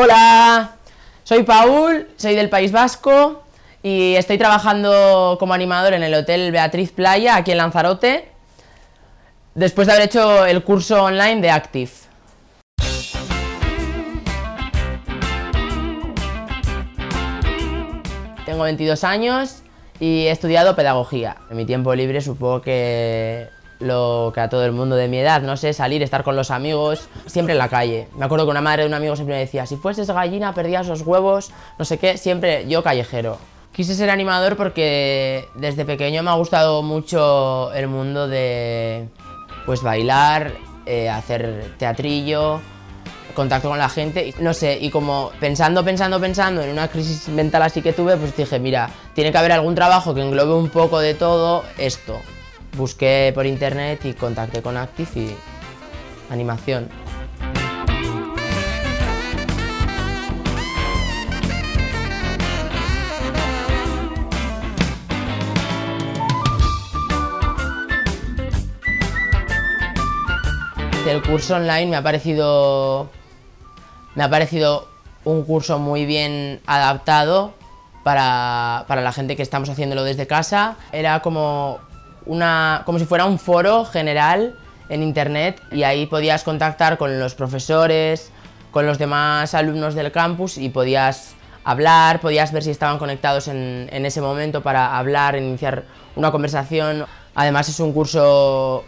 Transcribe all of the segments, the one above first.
Hola, soy Paul, soy del País Vasco y estoy trabajando como animador en el Hotel Beatriz Playa, aquí en Lanzarote, después de haber hecho el curso online de Active. Tengo 22 años y he estudiado pedagogía. En mi tiempo libre supongo que lo que a todo el mundo de mi edad, no sé, salir, estar con los amigos, siempre en la calle. Me acuerdo que una madre de un amigo siempre me decía, si fueses gallina perdías los huevos, no sé qué, siempre yo callejero. Quise ser animador porque desde pequeño me ha gustado mucho el mundo de pues bailar, eh, hacer teatrillo, contacto con la gente, no sé, y como pensando, pensando, pensando en una crisis mental así que tuve, pues dije, mira, tiene que haber algún trabajo que englobe un poco de todo esto. Busqué por internet y contacté con Active y animación. El curso online me ha parecido me ha parecido un curso muy bien adaptado para, para la gente que estamos haciéndolo desde casa. Era como una, como si fuera un foro general en internet y ahí podías contactar con los profesores, con los demás alumnos del campus y podías hablar, podías ver si estaban conectados en, ese momento para hablar, iniciar una conversación. Además es un curso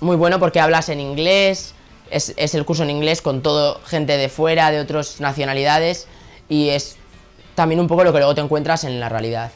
muy bueno porque hablas en inglés, es, es el curso en inglés con todo gente de fuera, de otras nacionalidades y es también un poco lo que luego te encuentras en la realidad.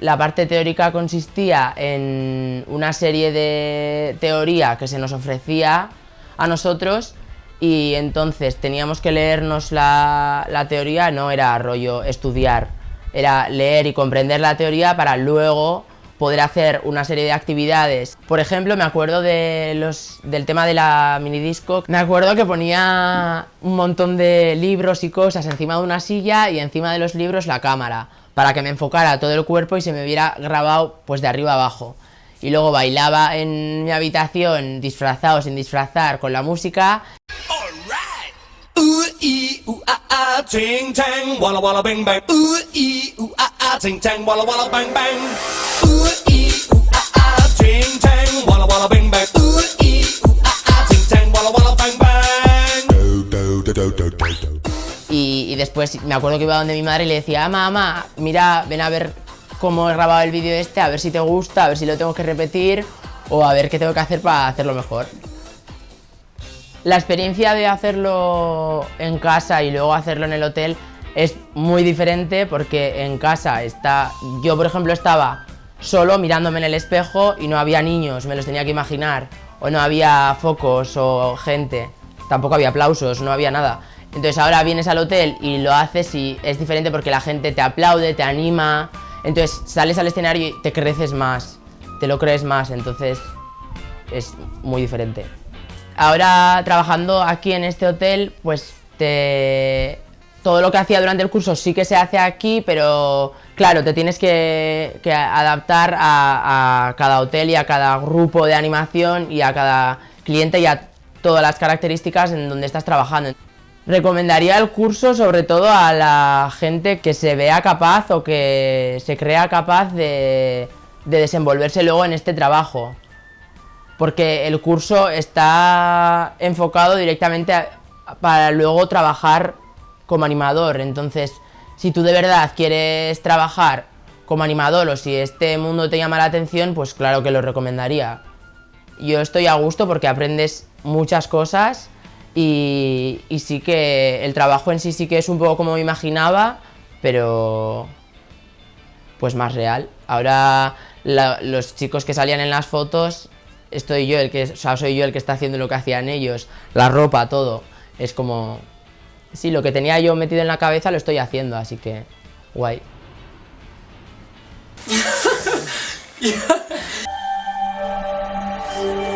La parte teórica consistía en una serie de teoría que se nos ofrecía a nosotros y entonces teníamos que leernos la, teoría, no era rollo estudiar, era leer y comprender la teoría para luego poder hacer una serie de actividades. Por ejemplo, me acuerdo de los, del tema de la minidisco, me acuerdo que ponía un montón de libros y cosas encima de una silla y encima de los libros la cámara para que me enfocara todo el cuerpo y se me hubiera grabado pues de arriba abajo. Y luego bailaba en mi habitación disfrazado sin disfrazar con la música. Después me acuerdo que iba donde mi madre y le decía, ah, mamá, mira, ven a ver cómo he grabado el vídeo este, a ver si te gusta, a ver si lo tengo que repetir o a ver qué tengo que hacer para hacerlo mejor. La experiencia de hacerlo en casa y luego hacerlo en el hotel es muy diferente porque en casa está... Yo, por ejemplo, estaba solo mirándome en el espejo y no había niños, me los tenía que imaginar. O no había focos o gente. Tampoco había aplausos, no había nada. Entonces ahora vienes al hotel y lo haces y es diferente porque la gente te aplaude, te anima. Entonces sales al escenario y te creces más, te lo crees más, entonces es muy diferente. Ahora trabajando aquí en este hotel, pues te... todo lo que hacía durante el curso sí que se hace aquí, pero claro, te tienes que, adaptar a, a cada hotel y a cada grupo de animación y a cada cliente y a todas las características en donde estás trabajando. Recomendaría el curso sobre todo a la gente que se vea capaz o que se crea capaz de, desenvolverse luego en este trabajo. Porque el curso está enfocado directamente para luego trabajar como animador. Entonces, si tú de verdad quieres trabajar como animador o si este mundo te llama la atención, pues claro que lo recomendaría. Yo estoy a gusto porque aprendes muchas cosas y, sí que el trabajo en sí sí que es un poco como me imaginaba, pero pues más real. Ahora los chicos que salían en las fotos, estoy yo el que, o soy yo el que está haciendo lo que hacían ellos, la ropa, todo. Es como, sí, lo que tenía yo metido en la cabeza lo estoy haciendo, así que guay. Yes.